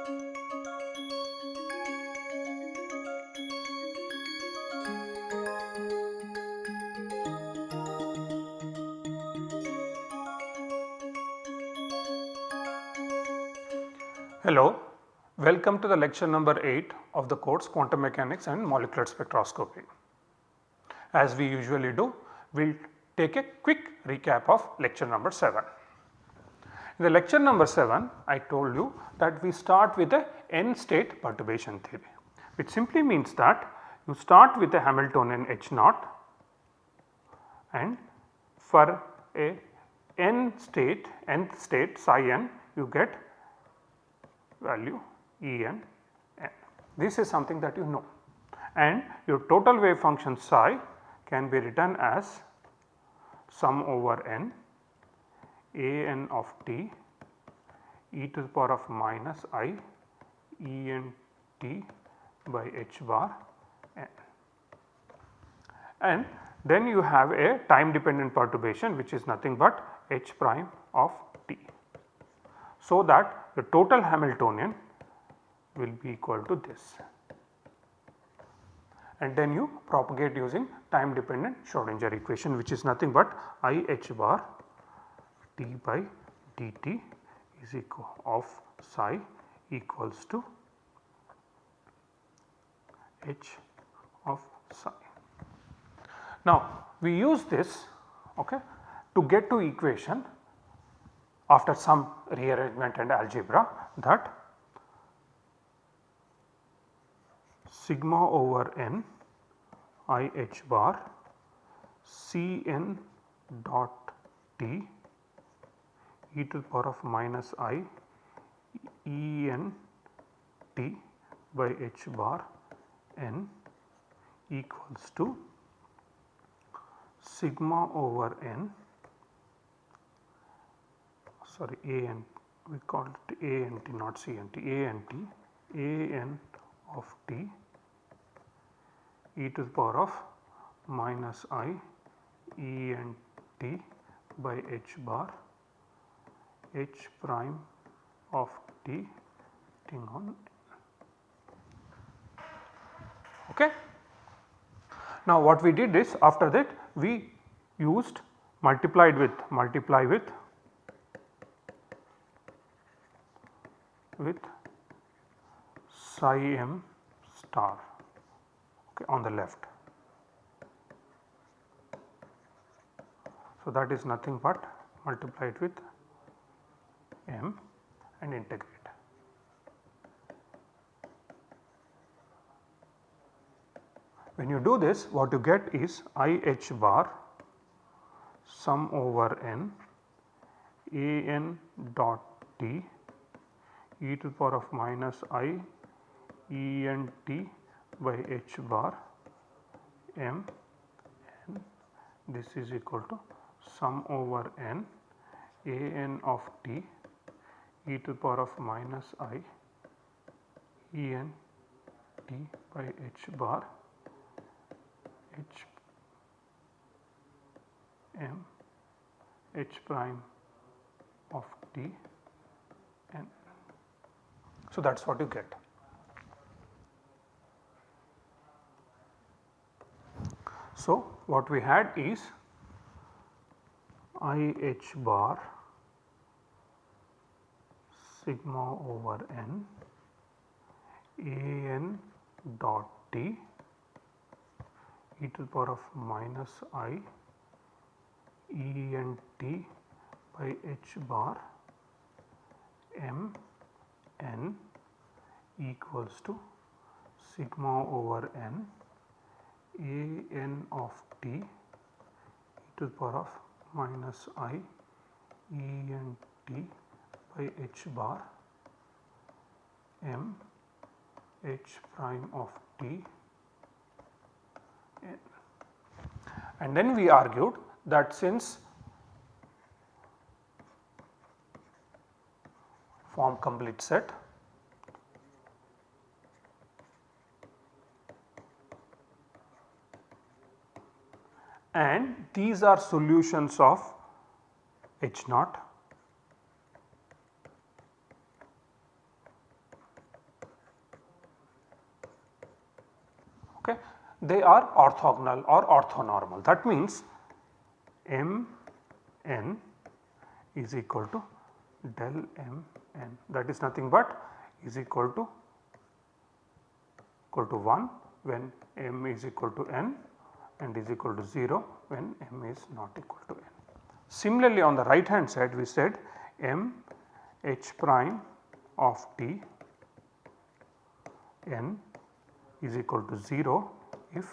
Hello, welcome to the lecture number 8 of the course Quantum Mechanics and Molecular Spectroscopy. As we usually do, we will take a quick recap of lecture number 7. In the lecture number 7, I told you that we start with a n state perturbation theory, which simply means that you start with a Hamiltonian H naught and for a n state nth state psi n you get value E n n. This is something that you know and your total wave function psi can be written as sum over n a n of t e to the power of minus i E n t by h bar n. And then you have a time dependent perturbation which is nothing but h prime of t. So that the total Hamiltonian will be equal to this and then you propagate using time dependent Schrodinger equation which is nothing but I h bar d by dt is equal of psi equals to h of psi. Now we use this okay, to get to equation after some rearrangement and algebra that sigma over n i h bar c n dot t e to the power of minus i e n t by h bar n equals to sigma over n sorry A n we call it A n t not C n t A n t A n of t e to the power of minus i E n t by h bar h prime of t acting on okay. Now what we did is after that we used multiplied with multiply with with psi m star okay, on the left. So, that is nothing but multiplied with m and integrate. When you do this what you get is I h bar sum over n a n dot t e to the power of minus i e n t by h bar m n this is equal to sum over n a n of t e to the power of minus i e n t by h bar h m h prime of t so, that is what you get. So, what we had is I h bar sigma over n a n dot t e to the power of minus i e n t by h bar m n equals to sigma over n a n of t e to the power of minus i e n t by h bar m h prime of t n. And then we argued that since form complete set. And these are solutions of H naught. okay, they are orthogonal or orthonormal. That means m n is equal to del m n that is nothing but is equal to equal to 1 when m is equal to n and is equal to 0 when m is not equal to n. Similarly, on the right hand side we said m h prime of t n is equal to 0 if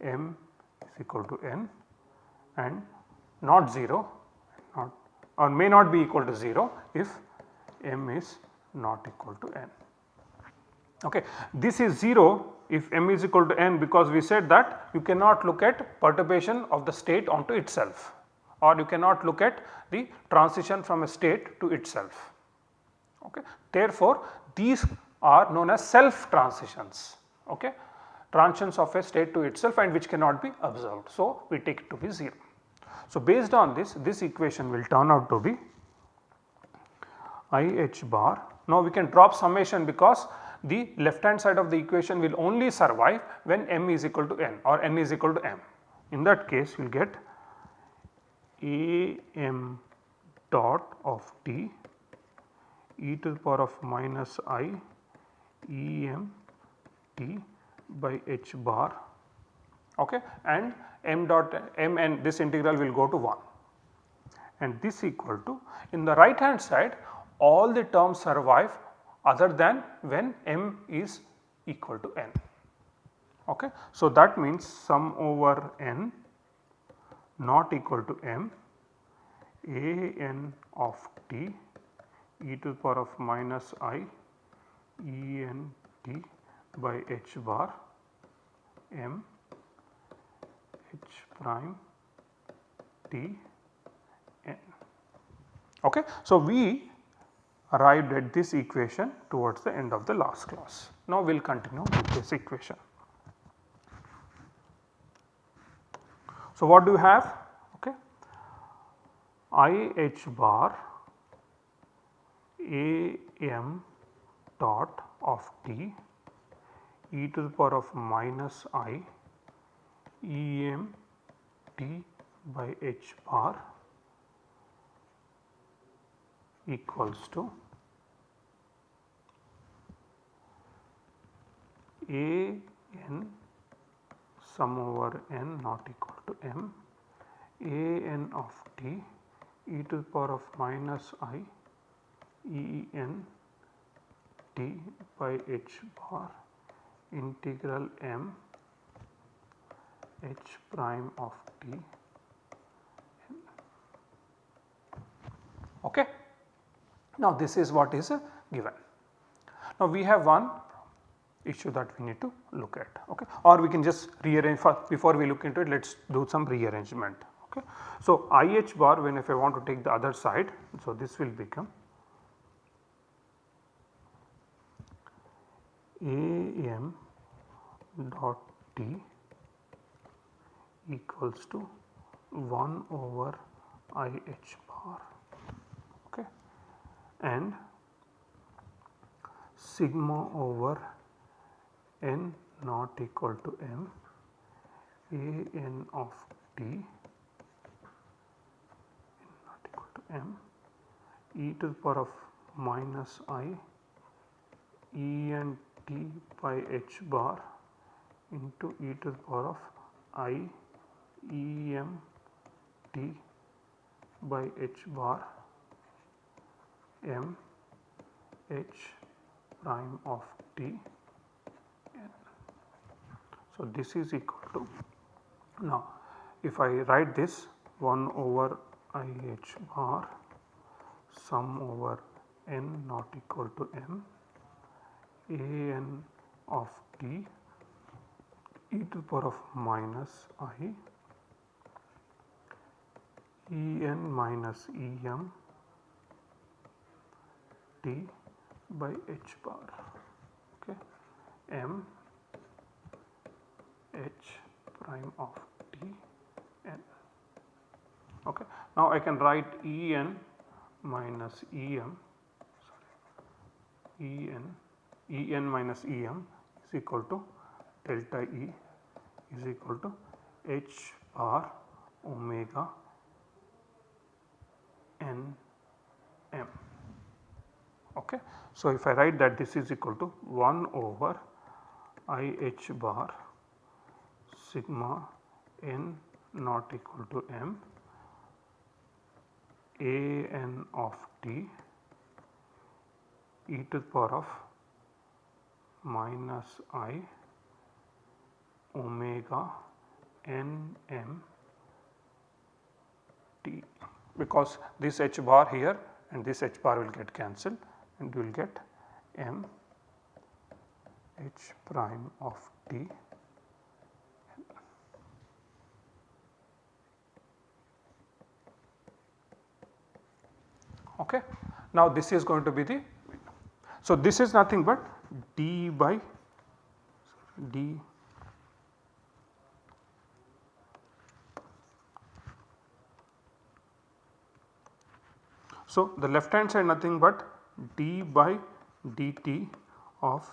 m is equal to n and not 0 not or may not be equal to 0 if m is not equal to n. Okay. This is 0 if m is equal to n because we said that you cannot look at perturbation of the state onto itself or you cannot look at the transition from a state to itself. Okay. Therefore, these are known as self transitions okay, transitions of a state to itself and which cannot be observed. So, we take it to be 0. So, based on this this equation will turn out to be I h bar. Now, we can drop summation because the left hand side of the equation will only survive when m is equal to n or n is equal to m. In that case you will get a m dot of t e to the power of minus i e m t by h bar okay and m dot m and this integral will go to 1 and this equal to in the right hand side all the terms survive other than when m is equal to n. Okay. So, that means sum over n not equal to m a n of t e to the power of minus i e n t by h bar m h prime t n. Okay. So, we arrived at this equation towards the end of the last class. Now, we will continue with this equation. So, what do you have? Okay. I h bar a m dot of t e to the power of minus i e m t by h bar equals to a n sum over n not equal to m a n of t e to the power of minus i e n t by h bar integral m h prime of t okay. Now this is what is given. Now we have one issue that we need to look at okay or we can just rearrange first before we look into it let us do some rearrangement okay. So IH bar when if I want to take the other side so this will become AM dot T equals to 1 over IH bar okay, and sigma over n not equal to m a n of t not equal to m e to the power of minus i e n t by h bar into e to the power of i e m t by h bar m h prime of t n. So, this is equal to now if I write this 1 over i h bar sum over n not equal to m a n of t e to the power of minus i e n minus e m t by h bar okay? M h prime of t n okay? Now i can write e n minus e m sorry e n e n minus e m is equal to delta E is equal to h bar omega n m. Okay. So, if I write that this is equal to 1 over I h bar sigma n not equal to m a n of t e to the power of minus i omega n m t because this h bar here and this h bar will get cancelled and you will get m h prime of t okay. Now this is going to be the so this is nothing but d by d So the left hand side nothing but d by dt of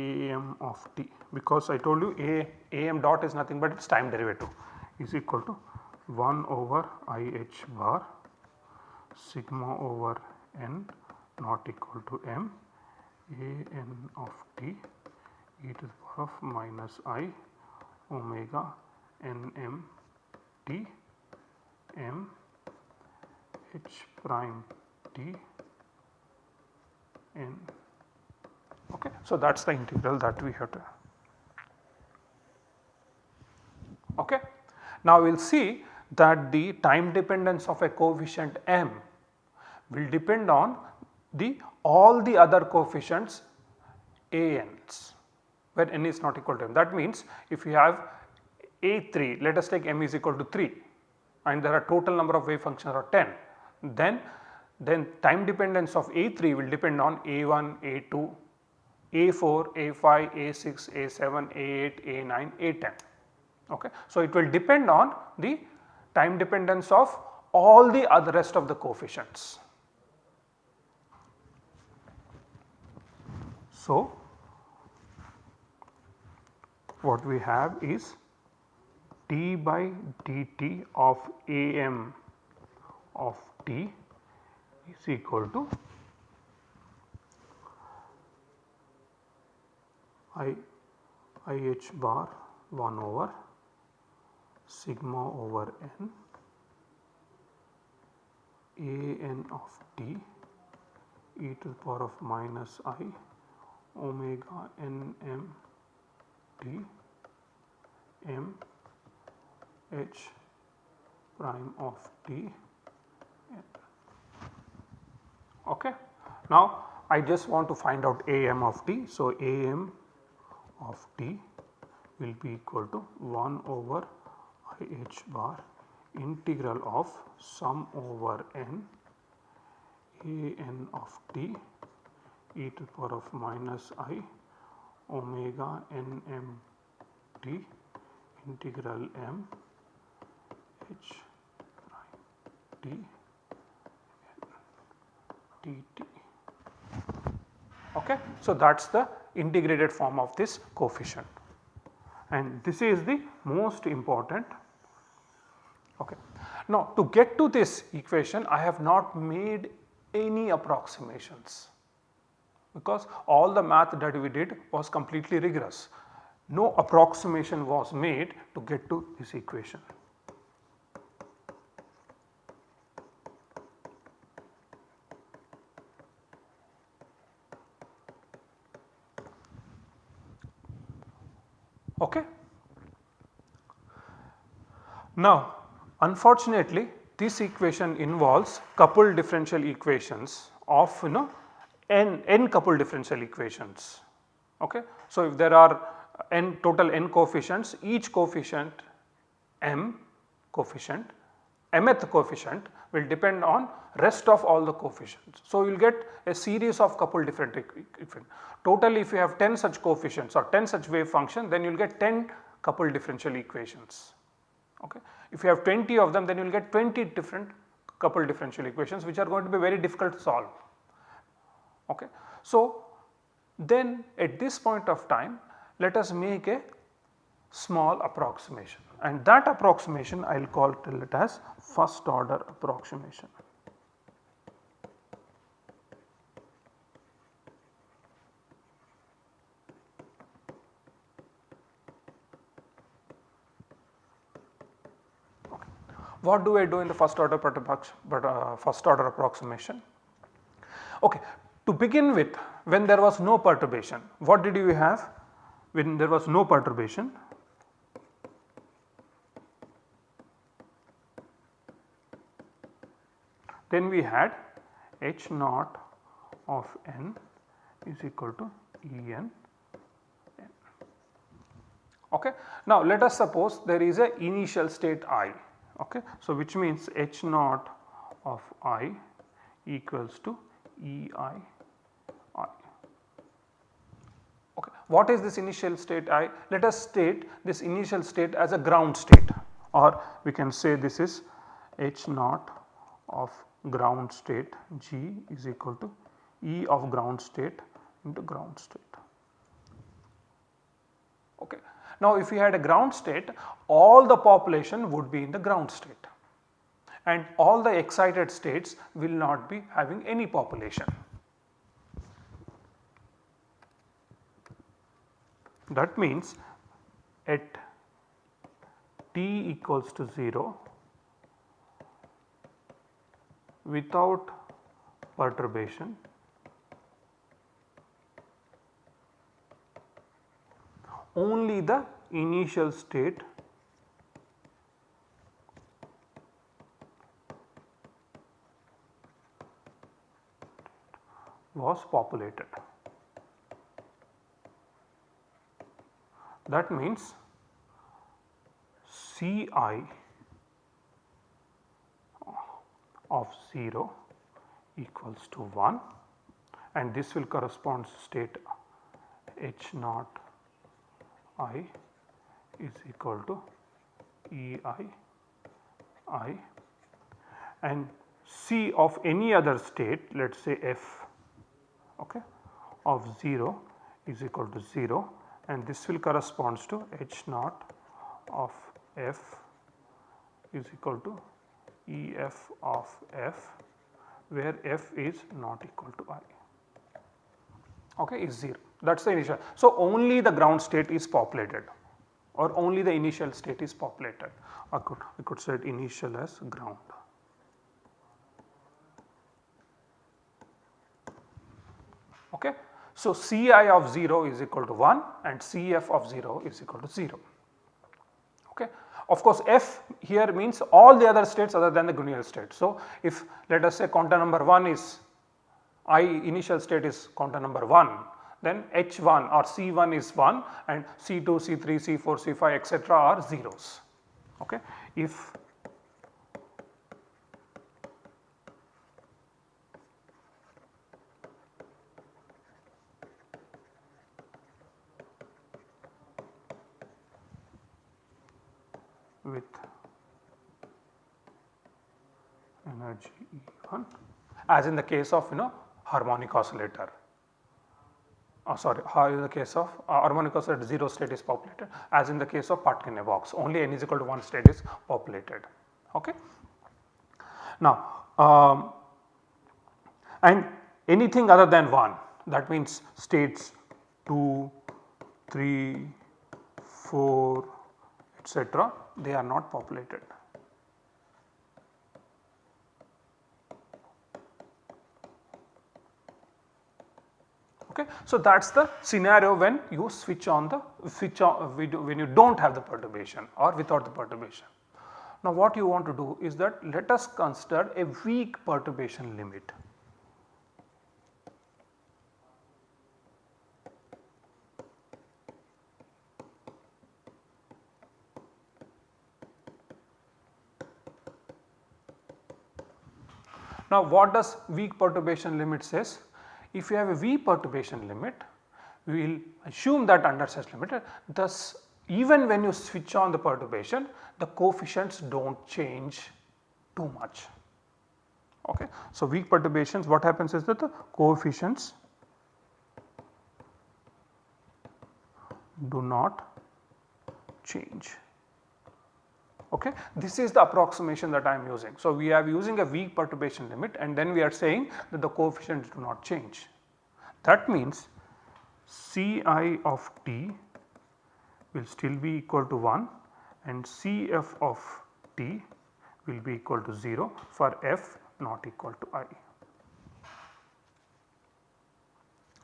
am of t. Because I told you a am dot is nothing but its time derivative is equal to 1 over i h bar sigma over n not equal to m a n of t e to the power of minus i omega n m t m h prime t n okay. So, that is the integral that we have to okay. Now we will see that the time dependence of a coefficient m will depend on the all the other coefficients a n's where n is not equal to m. That means if you have a3 let us take m is equal to 3 and there are total number of wave functions are 10 then then time dependence of a3 will depend on a1, a2, a4, a5, a6, a7, a8, a9, a10 okay. So it will depend on the time dependence of all the other rest of the coefficients. So, what we have is d by dt of am of t is equal to i i h bar 1 over sigma over n a n of t e to the power of minus i omega n m t m h prime of t okay. Now I just want to find out am of t. So, am of t will be equal to 1 over i h bar integral of sum over n a n of t e to the power of minus i omega n m t integral m h prime t t t. Okay. So, that is the integrated form of this coefficient and this is the most important. Okay. Now to get to this equation I have not made any approximations because all the math that we did was completely rigorous. No approximation was made to get to this equation. Okay. Now unfortunately this equation involves coupled differential equations of you know n, n coupled differential equations. Okay. So if there are n total n coefficients each coefficient m coefficient mth coefficient will depend on rest of all the coefficients. So, you will get a series of coupled different equations. Total if you have 10 such coefficients or 10 such wave function then you will get 10 coupled differential equations. Okay. If you have 20 of them then you will get 20 different coupled differential equations which are going to be very difficult to solve. Okay. So, then at this point of time let us make a small approximation and that approximation I will call it as first order approximation. What do I do in the first order but uh, first order approximation? Okay, to begin with when there was no perturbation what did you have when there was no perturbation then we had h naught of n is equal to E n. Okay. Now let us suppose there is a initial state i okay. So which means h naught of i equals to E i i. Okay. What is this initial state i? Let us state this initial state as a ground state or we can say this is h naught of ground state G is equal to E of ground state into ground state. Okay. Now if we had a ground state all the population would be in the ground state and all the excited states will not be having any population. That means at t equals to 0 without perturbation only the initial state was populated. That means C i of 0 equals to 1 and this will correspond to state h naught i is equal to E i i and C of any other state let us say f okay, of 0 is equal to 0 and this will corresponds to h naught of f is equal to E f of f where f is not equal to i okay is 0 that is the initial. So, only the ground state is populated or only the initial state is populated I could, I could set initial as ground. Okay. So, Ci of 0 is equal to 1 and Cf of 0 is equal to 0. Okay. Of course, F here means all the other states other than the ground state. So, if let us say quantum number 1 is I initial state is quantum number 1 then H1 or C1 is 1 and C2, C3, C4, C5 etc. are zeros. Okay. If with energy E1 as in the case of you know harmonic oscillator oh sorry in the case of uh, harmonic oscillator 0 state is populated as in the case of Particle box only n is equal to 1 state is populated. Okay. Now um, and anything other than 1 that means states 2, 3, 4 etc they are not populated. Okay. So, that is the scenario when you switch on the switch on when you do not have the perturbation or without the perturbation. Now what you want to do is that let us consider a weak perturbation limit. Now what does weak perturbation limit says? If you have a weak perturbation limit, we will assume that under such limit thus even when you switch on the perturbation the coefficients do not change too much. Okay. So, weak perturbations what happens is that the coefficients do not change. Okay. This is the approximation that I am using. So, we are using a weak perturbation limit and then we are saying that the coefficients do not change. That means Ci of t will still be equal to 1 and Cf of t will be equal to 0 for f not equal to i.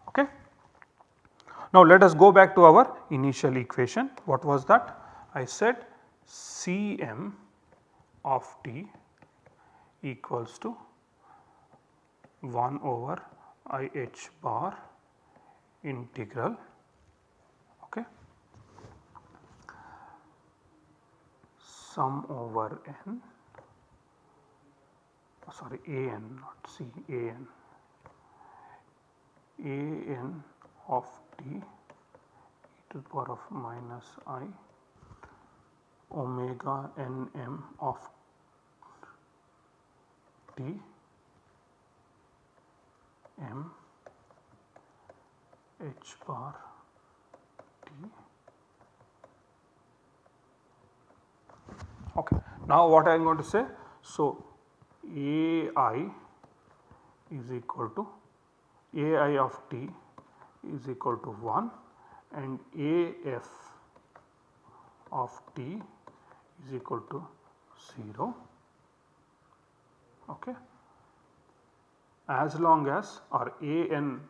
Okay. Now let us go back to our initial equation. What was that? I said Cm of t equals to 1 over IH bar integral okay, sum over n oh sorry a n not c a n a n of t e to the power of minus i omega n m of t m h bar t. Okay. Now what I am going to say? So, A i is equal to A i of t is equal to 1 and A f of t is equal to 0 okay. as long as or A n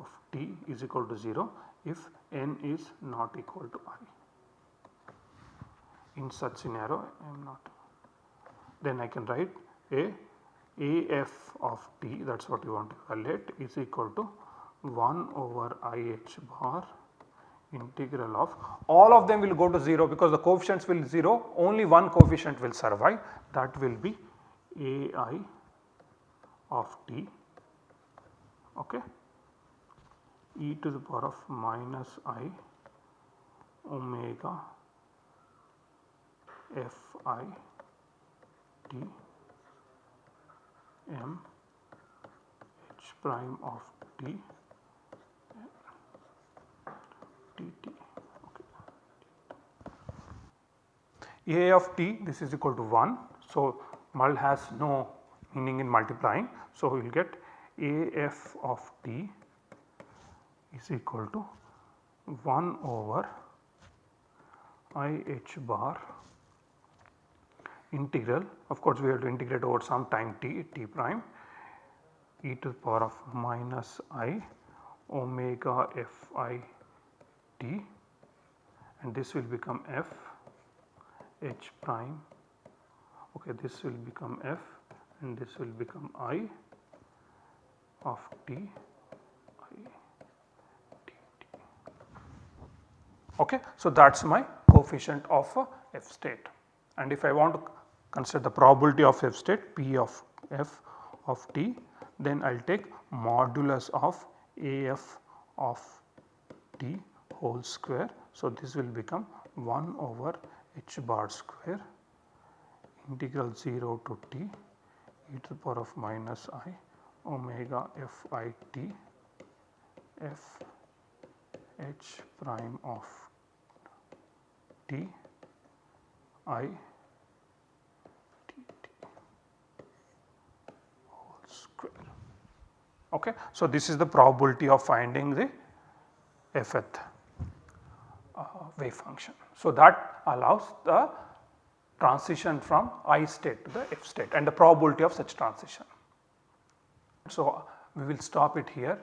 of t is equal to 0 if n is not equal to i. In such scenario I am not then I can write a AF of t that is what you want to evaluate is equal to 1 over IH bar integral of. All of them will go to 0 because the coefficients will 0 only one coefficient will survive. That will be AI of t. Okay? E to the power of minus i omega f i t m h prime of t dt. Okay. A of t this is equal to 1. So, mul has no meaning in multiplying. So, we will get AF of t is equal to 1 over IH bar integral of course we have to integrate over some time t t prime e to the power of minus i omega f i t and this will become f h prime okay this will become f and this will become i of t i t t. Okay. So, that is my coefficient of f state and if I want to consider the probability of f state p of f of t then I will take modulus of AF of t whole square. So, this will become 1 over h bar square integral 0 to t e to the power of minus i omega f i t f h prime of t i t t whole square. Okay. So, this is the probability of finding the fth wave function. So, that allows the transition from I state to the F state and the probability of such transition. So, we will stop it here